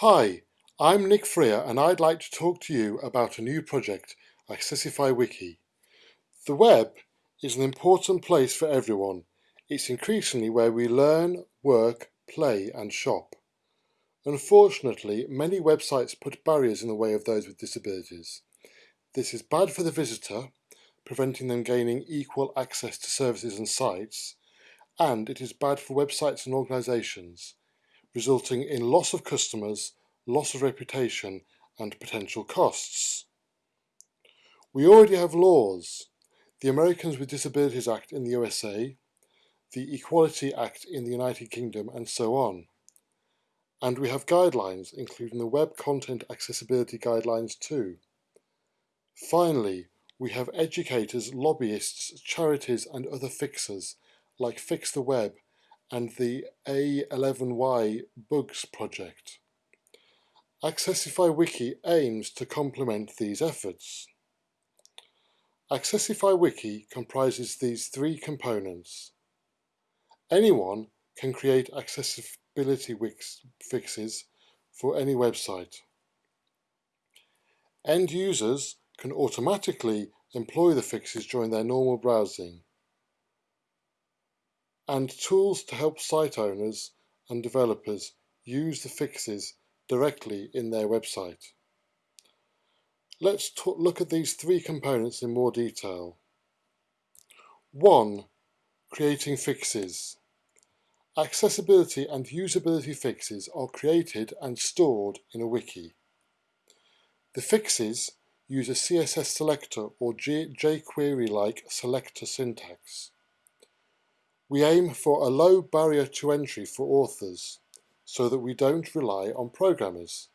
Hi, I'm Nick Freear and I'd like to talk to you about a new project, Accessify Wiki. The web is an important place for everyone. It's increasingly where we learn, work, play and shop. Unfortunately, many websites put barriers in the way of those with disabilities. This is bad for the visitor, preventing them gaining equal access to services and sites, and it is bad for websites and organisations, resulting in loss of customers, loss of reputation and potential costs. We already have laws, the Americans with Disabilities Act in the USA, the Equality Act in the United Kingdom and so on. And we have guidelines, including the Web Content Accessibility Guidelines too. Finally, we have educators, lobbyists, charities and other fixers like Fix the Web and the A11Y Bugs project. Accessify Wiki aims to complement these efforts. Accessify Wiki comprises these three components. Anyone can create accessibility fixes for any website. End users can automatically employ the fixes during their normal browsing. And tools to help site owners and developers use the fixes directly in their website. Let's look at these three components in more detail. 1. Creating fixes. Accessibility and usability fixes are created and stored in a wiki. The fixes use a CSS selector or jQuery-like selector syntax. We aim for a low barrier to entry for authors so that we don't rely on programmers.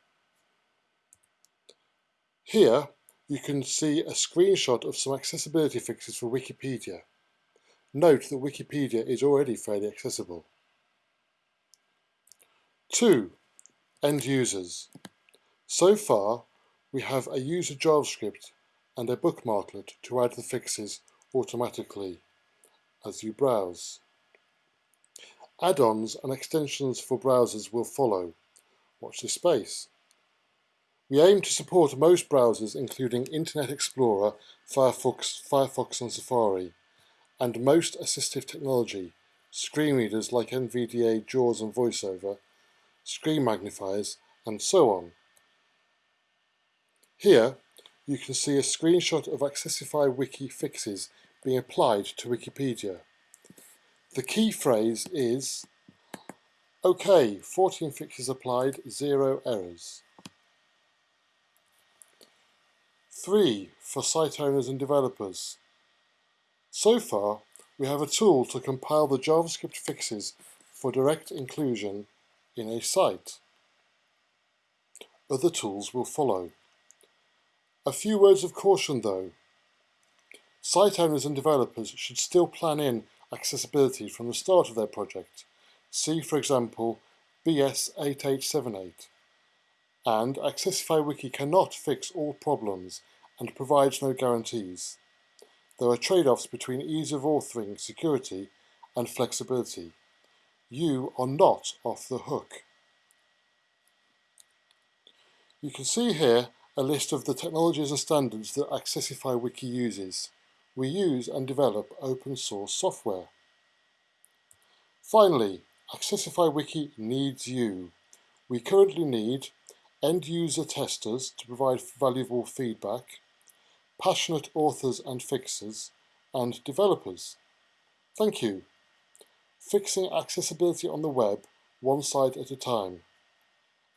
Here you can see a screenshot of some accessibility fixes for Wikipedia. Note that Wikipedia is already fairly accessible. 2. End users. So far we have a user JavaScript and a bookmarklet to add the fixes automatically as you browse. Add-ons and extensions for browsers will follow. Watch this space. We aim to support most browsers including Internet Explorer, Firefox, Firefox and Safari, and most assistive technology, screen readers like NVDA, JAWS and VoiceOver, screen magnifiers, and so on. Here, you can see a screenshot of Accessify Wiki fixes being applied to Wikipedia. The key phrase is, OK, 14 fixes applied, zero errors. 3. For site owners and developers. So far, we have a tool to compile the JavaScript fixes for direct inclusion in a site. Other tools will follow. A few words of caution though. Site owners and developers should still plan in accessibility from the start of their project. See, for example, BS8878. And Accessify Wiki cannot fix all problems and provides no guarantees. There are trade-offs between ease of authoring, security and flexibility. You are not off the hook. You can see here a list of the technologies and standards that Accessify Wiki uses. We use and develop open source software. Finally, Accessify Wiki needs you. We currently need end user testers to provide valuable feedback, passionate authors and fixers, and developers. Thank you. Fixing accessibility on the web one site at a time.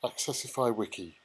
Accessify Wiki.